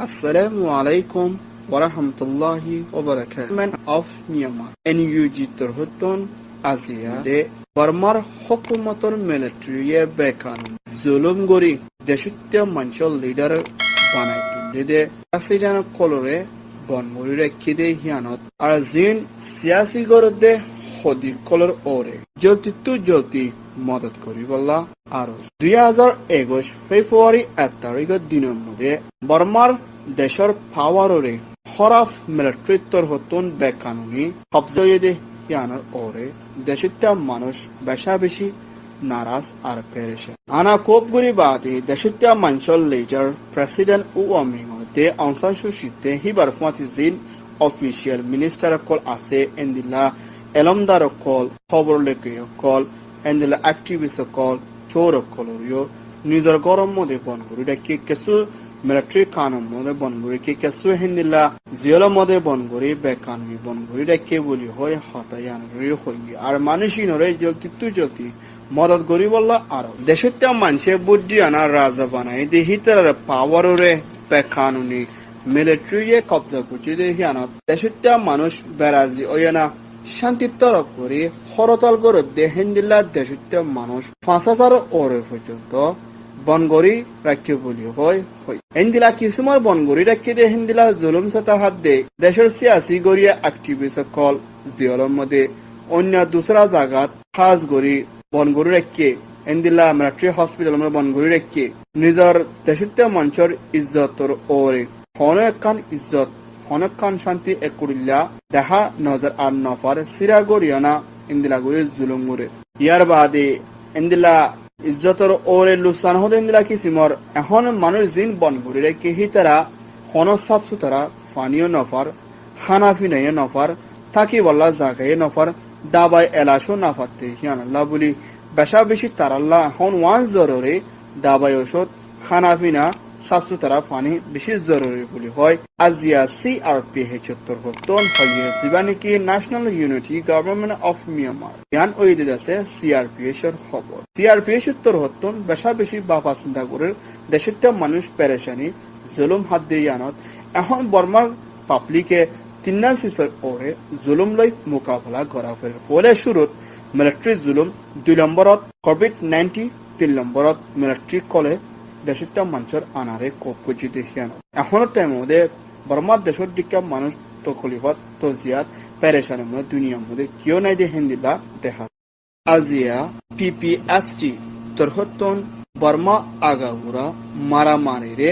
Assalamu alaikum wa rahmatullahi wa barakatuh. Government of Myanmar NUG তরহতন আজিয়া দে বর্মার হকুমতর মিলিটারিয়ে বেকান জুলুম গরি দেশত্য মঞ্চল leader বানাই তুলি দে। প্রেসিডেন্ট কলরে বনমুরি রেখি দে হিয়ানত। আর জিন সিয়াসি গরদে সদি কলর ওরে। জলতি তু মদত করি বললা। আৰু দুই হাজাৰ একৈশ ফেব্ৰুৱাৰী এক তাৰিখৰ দিনৰ মধ্যে বৰ্মাৰ দেশৰ পাৱাৰৰে খৰাফ মিলিটাৰিত্বৰ হতুন বেকানুনি কবজয়ে ইয়ানোর ওরে দেশিত্য মানুষ বেশা বেশি নারাজ আর পেরেছে। আনা কোপগুড়ি বাদে দেশিত্য মঞ্চল লেজার প্রেসিডেন্ট উ অমিংতে অংসান সুশীতে হিবার ফুয়াতি জিন অফিসিয়াল মিনিস্টার কল আছে এন্দিলা এলমদার কল, খবর লেখে কল, এন্দিলা অ্যাক্টিভিস্ট কল চোর কলরিও নিজৰ গৰম মধ্যে বন কৰি ডাকি কেঁচু মিলিটাৰী কানুন মধ্যে বন কৰি কি মদত করি বললা আর। দেশত্য বুদ্ধি আনা রাজা বানাই দেহি তার পাওয়ারে বেকানুনি। মিলিটারিয়ে কবজা করছে দেখি আনা দেশত্য মানুষ বেরাজি ওয়ানা। করে হরতাল করে দেহেন্দিল্লা দেশত্য মানুষ পাঁচ হাজার ওরে পর্যন্ত বনগরি রাখি বলি হয় হেন্দিলা কিছুমার বনগরি রাখি দে হেন্দিলা জুলুম সাতা হাত দে। দেশের সিয়াসি গরিয়া অ্যাক্টিভিস্ট কল জিয়লর মধ্যে অন্য দুসরা জাগাত খাস গরি বনগরি রাখি হেন্দিলা মিলিটারি হসপিটাল মধ্যে বনগরি রাখি নিজর দেশত্য মঞ্চর ইজ্জতর ওরে হন একান ইজ্জত হনকান শান্তি একুরিল্লা দেখা নজর আর নফার সিরা গরিয়ানা ইন্দিলা গরি জুলুম গরে ইয়ার বাদে ইন্দিলা ইজ্জতর ওরে লুসান হতে ইন্দিলা কিসিমর, এখন মানুষ জিন বন ঘুরি রে কেহি তারা, হন সাফ সুতরা ফানিও নফার, হানাফি নাই নফার, থাকি বল্লা জাগাই নফার দাবাই এলাশো নাফাতে হিয়ানাল্লাহ বলি। বেশা বেশি তারাল্লাহ এখন ওয়ান জররে দাবাই ওষুধ হানাফিনা সাফ সুতরা ফানি বেশি জরুরি বলি হয় আজিয়া সি আর পি এইচ উত্তর হতন হইয়ে জীবানি কি national unity government of Myanmar ইয়ান ওই আছে সিআরপিএস এর খবর সিআরপিএস উত্তর হতন বেশা বেশি বাপা চিন্তা করে দেশের মানুষ পেরেশানি জুলুম হাত দিয়ে ইয়ানত এখন বর্মার পাবলিকে তিন্না সিসর ওরে জুলুম লৈ মোকাবিলা করা ফের ফলে শুরুত মিলিটারি জুলুম দুই নম্বরত কোভিড নাইন্টি তিন নম্বরত মিলিটারি কলে দেশটা মানুষের আনারে কোপ করছি দেখিয়ানো এখনও টাইম মধ্যে বর্মার দেশের দিকে মানুষ তো খলিফত তো জিয়াত পেরেশানের মধ্যে দুনিয়ার মধ্যে কেউ নাই দে হিন্দিলা দেখা। আজিয়া পিপিএসটি তরহতন বর্মা আগাগুড়া মারামারিরে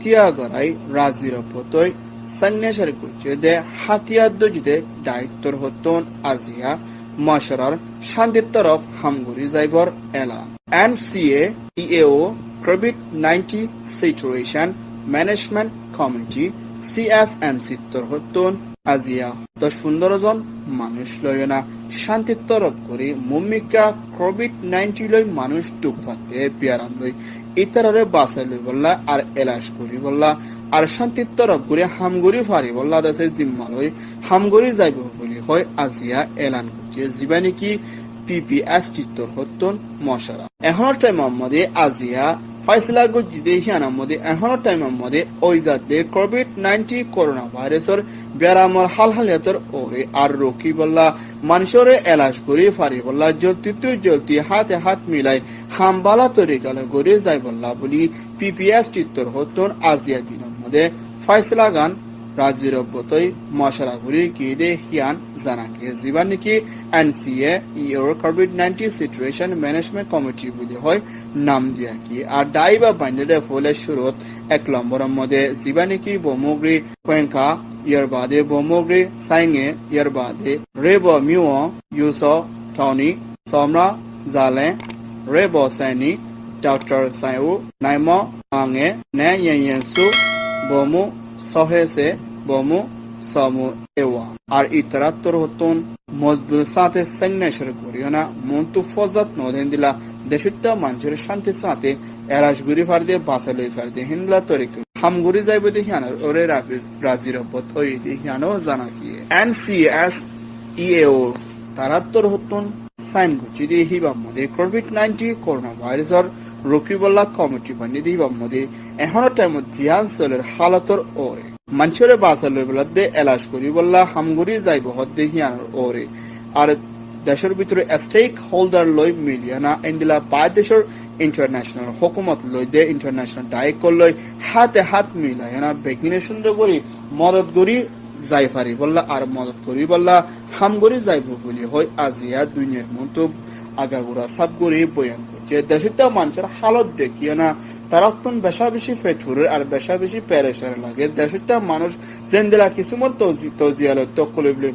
তিয়াগরাই রাজির পতই সন্ন্যাসের কুচে দে হাতিয়ার দজিদে দায়িত্বর হতন আজিয়া মাসরার শান্তির তরফ হামগুড়ি যাইবর এলা NCA EAO COVID-19 Situation Management Committee CSMC তরহতন আজিয়া দশ পনেরো জন মানুষ লয়না শান্তির তরফ করে মম্মিকা কোভিড নাইন্টিন লই মানুষ পাতে বিয়ারাম লই। ইতারে বাসাই লই বললা আর এলাশ করি বললা। আর শান্তির তরফ করে হামগুড়ি ফারি বললা দাসে জিম্মা লই। হামগুড়ি যাইব বলি হয় আজিয়া এলান করছে। জীবানি কি পিপিএসটি তরহতন মশারা। এখনের টাইম মধ্যে আজিয়া ফয়সলা গুজিদে হিয়ানার মধ্যে এখনের টাইমের মধ্যে ওই যাতে কোভিড নাইন্টিন করোনা ভাইরাসের বেড়ামর হাল হালিয়াতর ওরে আর রকি বললা। মানুষরে এলাশ করে ফারি বললা জলতি তুই জলতি হাতে হাত মিলাই হামবালা তরি গাল গড়ে যাই বললা বলি। পিপিএস চিত্তর হতন আজিয়া দিনের মধ্যে ফয়সলা গান গিয়ে হিয়ান জানাকে জীবান নাকি NCA your Covid nineteen situation management committee বলি হয় নাম দিয়া কি আর দায়ী বা বান্ধে ফলে শুরুত এক নম্বরের মধ্যে জীবা নাকি বমগ্রি কোয়েঙ্কা ইয়ার বাদে বমগ্রি সাইঙে ইয়ার বাদে রেব মিও ইউস টনি সমরা জালে রেব সাইনি ডক্টর সাইউ নাইম আঙে নে ইয়েন সু বমু সহেসে বমু, সমু, এওয়া। আর ইতরাত্তর হতন মজবুত সাথে সৈন্যেশ্বর করিও মন্তু ফজত নদেন দিলা দেশুত্তা মানুষের শান্তির সাথে এলাশ গুরি ফার দিয়ে বাসা লই ফার দিয়ে হিন্দলা তরিক। হামগুড়ি যাইব দেখি আনার ওরে রাজির অব্বত ওই দেখি আনো জানা কি। এনসিএস ইএও তারাত্তর হতন সাইন গুচি দিয়ে হিবাম মধ্যে কোভিড নাইন্টিন করোনা ভাইরাসর রকিবুল্লাহ কমিটি বানি দিবা মধ্যে এখনও টাইম জিয়ান সলের হালতর ওরে মানুষের বাসা লই বলাদে এলাশ করি, বললা হামগুড়ি যাইব হদ্দে হিয়ানোর ওরে। আর দেশের ভিতরে স্টেক হোল্ডার লই মিলিয়ানা ইন্দিলা পাঁচ দেশের ইন্টারন্যাশনাল হুকুমত লই দে ইন্টারন্যাশনাল দায়িত্ব লই, হাতে হাত মিলাই না, বেগিনে সুন্দর করি, মদত করি, যাই পারি বললা, আর মদত করি বললা হাম যাইব বলি হয় আজিয়া দুনিয়ার মন্তব আগাগুড়া সাব করি বয়ান করছে। দেশের তো মানুষের হালত দেখিয়ে না তারা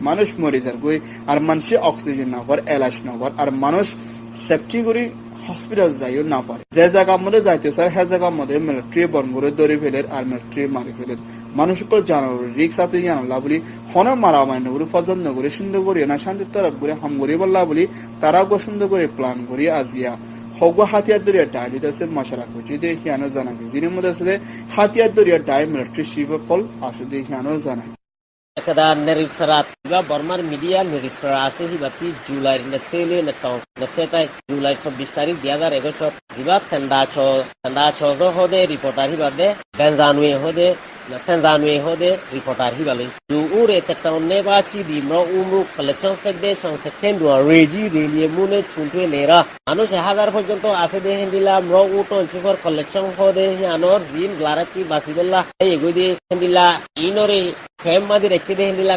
মানুষ মরে যার গই, আর মানুষে অক্সিজেন না পার এলাশ না পার আর মানুষ সেফটি করি হসপিটাল যাইও না পারে। যে জায়গার মধ্যে যাইতে স্যার সে জায়গার মধ্যে মিলিটারি করে ধরে ফেলের আর মিলিটারি মারি ফেলের মানুষকে আছে জানালা বলি হনে মারা মানে করে পছন্দ করে সুন্দর করে না তরফ করে, হাম করে বললা বলি, তারাও গো সুন্দর করে প্ল্যান করি, আজিয়া। হগো হাতিয়ার দরিয়া ডাইলিত আছে মশালা করছি দে হিয়ানো জানা যিনি মধ্যে আছে হাতিয়ার দরিয়া ডাই মিলিটারি শিব কল আছে দে হিয়ানো জানা kada nerisrat ga বর্মার মিডিয়া nerisrat আছে হিবাতি জুলাই না সেলে না তো না সেটা জুলাই 24 তারিখ 2021 হিবা ঠান্ডা ছ ঠান্ডা ছ দো হদে রিপোর্টার হিবাদে বেনজানুয়ে হদে na Tanzania chuntwe lera anu হাজার পর্যন্ত আছে দে হেন্দিলা ম্র উটো চিফর কালেকশন এগুদি হেন্দিলা ইনরে রেখে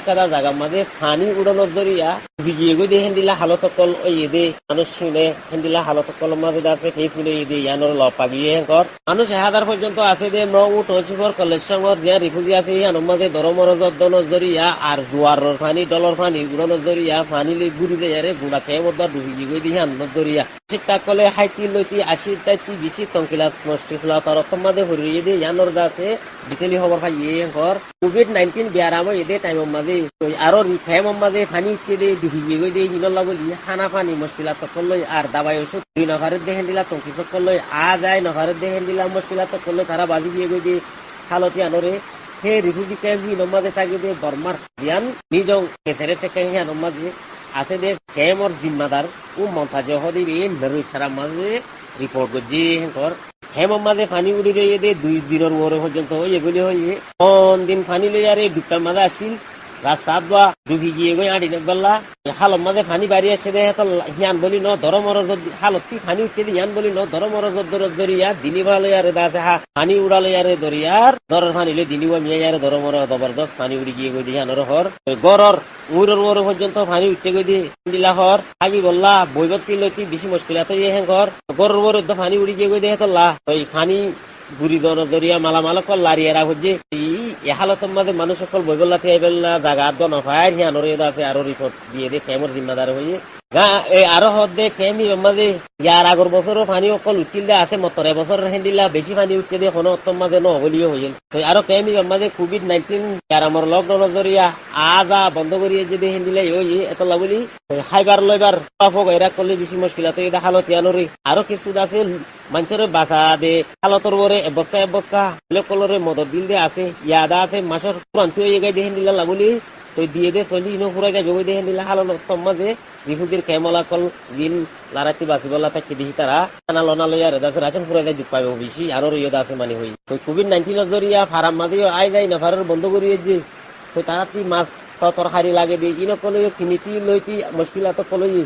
কাদা জাগা মাদে ফানি উড়ানো জরিয়া বিজি এগুদি হেন্দিলা হালত কল ওই এদে মানুষ শুনে হেন্দিলা হালত কল সেই ফুলে এদে ইয়ানোর লপাগিয়ে কর মানুষ হাজার পর্যন্ত আছে দে ম্র উটো চিফর কালেকশন যে রিফুজি আছে ইয়ানোর মাঝে ধরমর দনের জরিয়া আর জোয়ারর ফানি ডলর ফানি উড়ানোর জরিয়া ফানি লে গুড়ি দে আরে গুড়া খেয়ে মধ্যে ডুবি গিয়ে দিয়ে আনন্দ জরিয়া ঠিকঠাক কলে হাইতি লইতি আশি, তাইতি বিচি টঙ্কিলা নষ্ট ছিল তার মাঝে হরিয়ে দিয়ে ইয়ানোর গাছে বিকেলি খবর পাই ইয়ে ঘর কোভিড নাইন্টিন বিয়ার আমার এদে টাইম মাঝে আরও ফেম মাঝে ফানি উঠতে দিয়ে ডুবি গিয়ে গই দিয়ে হিনলা বলি খানা পানি মুশকিলা তকল লই আর দাবাই ওষুধ দুই নফারের দেখেন দিলা টঙ্কি তকল লই আ যায় নফারের দেখেন দিলা মুশকিলা তকল লই তারা বাজি দিয়ে গই দিয়ে হালতি আনরে হে রিফিউজি ক্যাম্প হি নমাজে থাকি দে বর্মার জিয়ান নিজং কেসেরে থেকে হি নমাজে, আছে দে ক্যাম্পর জিম্মাদার ও মন্তাজে হদি রে নরুই সারা মাঝে রিপোর্ট করছি হেঙ্কর হেম মাঝে পানি উড়ি দে, দুই দিনের ওরে পর্যন্ত হই এগুলি হয়ে কোন দিন পানি লই আরে দুটার মাঝে আসিল রাত সাত বা ডুবি গিয়ে গই আড়ি বললা হালত মাঝে পানি বাড়ি আসে দে তো হিয়ান বলি ন ধর মর হালত কি পানি উঠতে দি হিয়ান বলি ন ধর মর দর দরিয়া দিনি ভালো আরে দাসে হা পানি উড়ালে আরে দরিয়ার দরের পানি লই দিনি মিয়া আরে ধর মর জবরদস্ত পানি উড়ি গিয়ে গই দিয়ে আনর হর গরর উড়র ওর পর্যন্ত পানি উঠতে গই দিলা হর আগি বললা বৈবত্তি লইতি বেশি মুশকিল আছে ইয়ে হ্যাঁ ঘর গরর ওর পানি উড়ি গিয়ে গই দিয়ে তো লা ওই পানি মানুষ সকল বইবল্লা থেকে জাগা দন আরও রিপোর্ট দিয়ে দে কেমন জিম্মাদার হয়ে আরও হদ ফেমি মাঝে ইয়ার আগর বছরও পানি অকল উঠিল আছে মতরে বছর হেন্দিলা বেশি পানি উঠতে দিয়ে কোনো অত্তম মাঝে নহলিও হইল মাঝে কোভিড নাইন্টিন ইয়ার যদি হেন্দিলা ওই এত লাগুলি খাইবার লইবার পাফক এরা করলে বেশি মুশকিল আছে এটা হালত ইয়ানোরে কিছু আছে মানুষের বাসা দে হালতর বরে এবস্তা এবস্তা কলরে মদত দিল দে, আছে, ইয়াদা আছে মাসের প্রান্তীয় এগাই দেখেন দিলা লাগুলি দিয়ে দে, চলি, ইনো ফুরাই যাবে, ওই দেখেন দিলা হালত মাঝে। রিফুজির কেমলা কল দিন লারাতি বাসি বলা থাকি দেখি তারা। খানা লনা লইয়া রেদা রাশন ফুরাই যায় দুঃখ পাবে বেশি, আরও রইয়া আছে মানে হই। তো কোভিড নাইন্টিনের জরিয়া ফারাম মাঝে আই যায় না ফারার বন্ধ করিয়ে যে। তো তারা তুই মাছ তরকারি লাগে দিয়ে ইনো কলই কিনিতি লইতি মুশকিলাত কলই।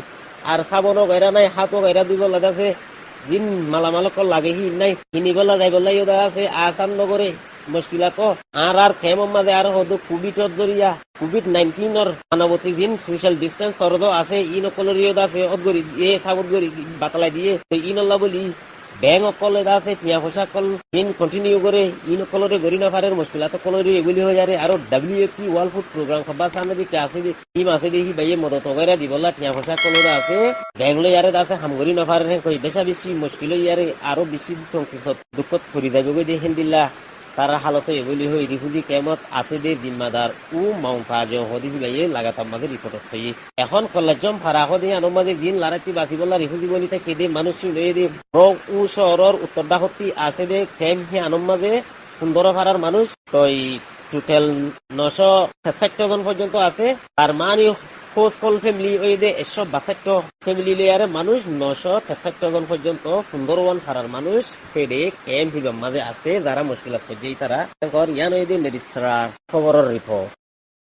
আর সাবনও গাইরা নাই হাতও গাইরা দিব লাগাছে দিন মালামাল কল লাগে হি নাই কিনিবলা যাইবলা ইউদা আছে আসাম নগরে মুশকিলাত আর আর খেম মাঝে আর হদু কোভিড জরিয়া কোভিড নাইন্টিনের মানবতী দিন সোশ্যাল ডিস্টেন্স সরদ আছে ই নকলের আছে অদগরি, এ সাবত গরি বাতলাই দিয়ে, তো ই নল্লা বলি ব্যাংক অকল এটা আছে, টিয়া পয়সা কল, দিন কন্টিনিউ করে ই নকলরে গরি না পারে মুশকিলাত কলরে এগুলি যারে আর W P world food programme খাবার আছে টিম আছে দেখি বাইয়ে মদত ওগেরা দিবলা টিয়া পয়সা কলরে আছে। ব্যাংক লই ইয়ারে আছে হামগরি না পারে কই বেশা বেশি মুশকিল ইয়ারে আরও বেশি দুঃখত ফুরি যাবে দেখেন দিল্লা তারা হালত এগুলি হই রিফুজি কেমত আছে দে জিম্মাদার। উ মাউন্ট হদিস বাইয়ে লাগাতাম মাঝে রিপোর্ট হই এখন কলেজম ফারা হদি আনম দিন লারাতি বাসি বললা রিফুজি বলিতে কেদে মানুষ লয়ে দে। রোগ উ শহরের উত্তর দাহতি আছে দে খেম হি আনম মাঝে সুন্দর ফারার মানুষ। তো টোটাল নশো জন পর্যন্ত আছে। তার মানে খোঁজ কল ফ্যামিলি ওই যে একশো বাসাক্ট ফ্যামিলি লেয়ারে মানুষ নশো তেষট্টি জন পর্যন্ত সুন্দরবন থারার মানুষ ফেডে ক্যাম্প হিবার মাঝে আছে, যারা মুশকিল আছে তারা ইয়ান ওই যে খবরের রিপোর্ট